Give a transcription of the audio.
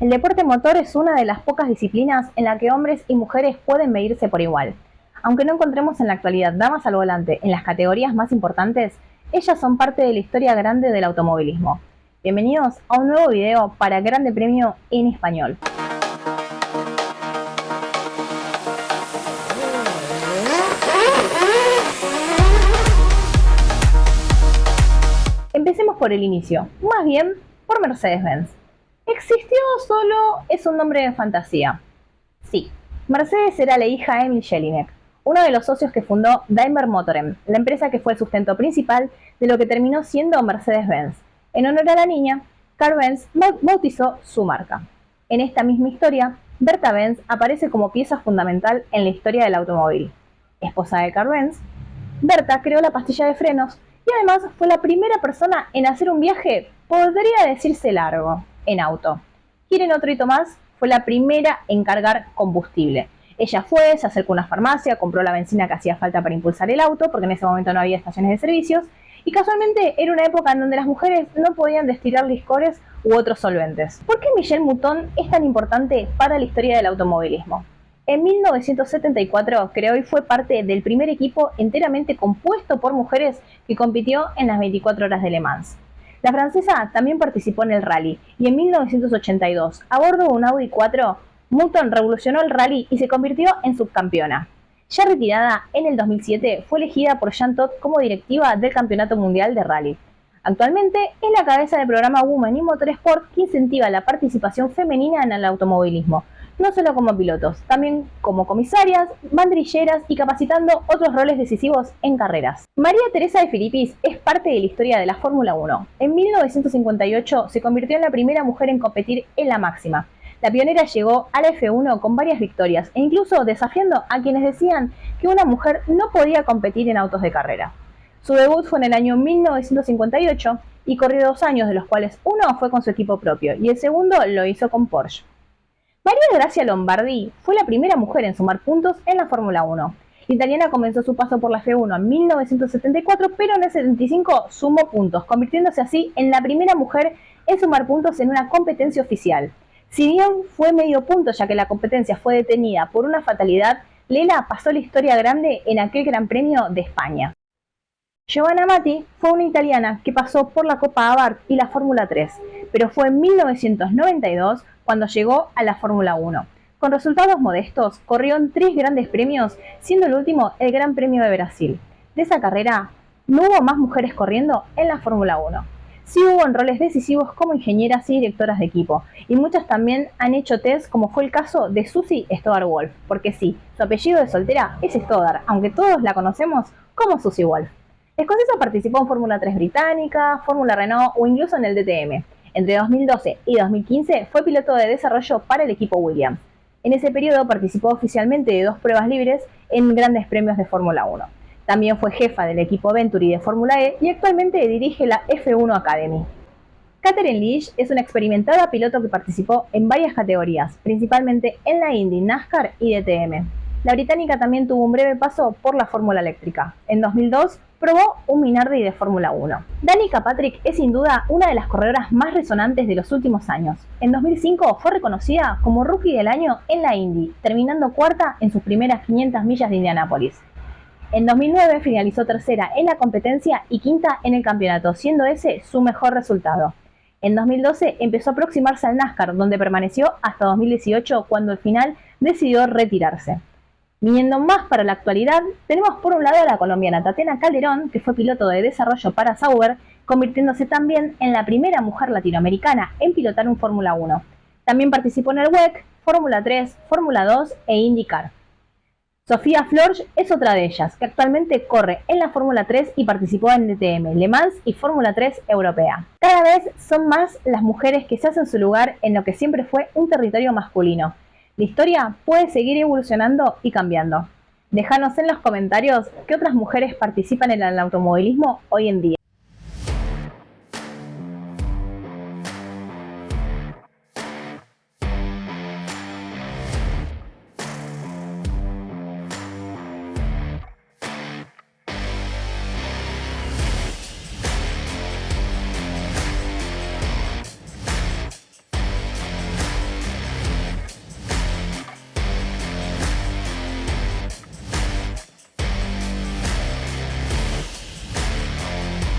El deporte motor es una de las pocas disciplinas en la que hombres y mujeres pueden medirse por igual. Aunque no encontremos en la actualidad damas al volante en las categorías más importantes, ellas son parte de la historia grande del automovilismo. Bienvenidos a un nuevo video para Grande Premio en Español. Empecemos por el inicio, más bien por Mercedes-Benz. ¿Existió solo es un nombre de fantasía? Sí, Mercedes era la hija de Emil Jelinek, uno de los socios que fundó Daimler Motoren, la empresa que fue el sustento principal de lo que terminó siendo Mercedes-Benz. En honor a la niña, Carl Benz bautizó su marca. En esta misma historia, Berta Benz aparece como pieza fundamental en la historia del automóvil. Esposa de Carl Benz, Berta creó la pastilla de frenos y además fue la primera persona en hacer un viaje, podría decirse largo, en auto. ¿Quieren otro hito más? Fue la primera en cargar combustible. Ella fue, se acercó a una farmacia, compró la benzina que hacía falta para impulsar el auto, porque en ese momento no había estaciones de servicios, y casualmente era una época en donde las mujeres no podían destilar licores u otros solventes. ¿Por qué Michelle Mouton es tan importante para la historia del automovilismo? En 1974 creó y fue parte del primer equipo enteramente compuesto por mujeres que compitió en las 24 horas de Le Mans. La francesa también participó en el rally y en 1982, a bordo de un Audi 4, Mouton revolucionó el rally y se convirtió en subcampeona. Ya retirada en el 2007, fue elegida por Jean Todt como directiva del Campeonato Mundial de Rally. Actualmente es la cabeza del programa Women in Motorsport que incentiva la participación femenina en el automovilismo, no solo como pilotos, también como comisarias, bandrilleras y capacitando otros roles decisivos en carreras. María Teresa de Filipis es parte de la historia de la Fórmula 1. En 1958 se convirtió en la primera mujer en competir en la máxima. La pionera llegó a la F1 con varias victorias e incluso desafiando a quienes decían que una mujer no podía competir en autos de carrera. Su debut fue en el año 1958 y corrió dos años, de los cuales uno fue con su equipo propio y el segundo lo hizo con Porsche. María Gracia Lombardi fue la primera mujer en sumar puntos en la Fórmula 1. La italiana comenzó su paso por la F1 en 1974, pero en el 75 sumó puntos, convirtiéndose así en la primera mujer en sumar puntos en una competencia oficial. Si bien fue medio punto ya que la competencia fue detenida por una fatalidad, Lela pasó la historia grande en aquel Gran Premio de España. Giovanna Matti fue una italiana que pasó por la Copa Abarth y la Fórmula 3, pero fue en 1992 cuando llegó a la Fórmula 1. Con resultados modestos, corrió en tres grandes premios, siendo el último el Gran Premio de Brasil. De esa carrera, no hubo más mujeres corriendo en la Fórmula 1. Sí hubo en roles decisivos como ingenieras y directoras de equipo, y muchas también han hecho test como fue el caso de Susie Stoddard Wolf, porque sí, su apellido de soltera es Stoddard, aunque todos la conocemos como Susie Wolf. Escocesa participó en Fórmula 3 británica, Fórmula Renault o incluso en el DTM. Entre 2012 y 2015 fue piloto de desarrollo para el equipo Williams. En ese periodo participó oficialmente de dos pruebas libres en grandes premios de Fórmula 1. También fue jefa del equipo Venturi de Fórmula E y actualmente dirige la F1 Academy. Catherine Leach es una experimentada piloto que participó en varias categorías, principalmente en la Indy, NASCAR y DTM. La británica también tuvo un breve paso por la Fórmula Eléctrica. En 2002 probó un Minardi de Fórmula 1. Danica Patrick es sin duda una de las corredoras más resonantes de los últimos años. En 2005 fue reconocida como Rookie del Año en la Indy, terminando cuarta en sus primeras 500 millas de Indianápolis. En 2009 finalizó tercera en la competencia y quinta en el campeonato, siendo ese su mejor resultado. En 2012 empezó a aproximarse al NASCAR, donde permaneció hasta 2018 cuando al final decidió retirarse. Viniendo más para la actualidad, tenemos por un lado a la colombiana Tatiana Calderón, que fue piloto de desarrollo para Sauber, convirtiéndose también en la primera mujer latinoamericana en pilotar un Fórmula 1. También participó en el WEC, Fórmula 3, Fórmula 2 e IndyCar. Sofía Florge es otra de ellas, que actualmente corre en la Fórmula 3 y participó en DTM, Le Mans y Fórmula 3 Europea. Cada vez son más las mujeres que se hacen su lugar en lo que siempre fue un territorio masculino, la historia puede seguir evolucionando y cambiando. Déjanos en los comentarios qué otras mujeres participan en el automovilismo hoy en día.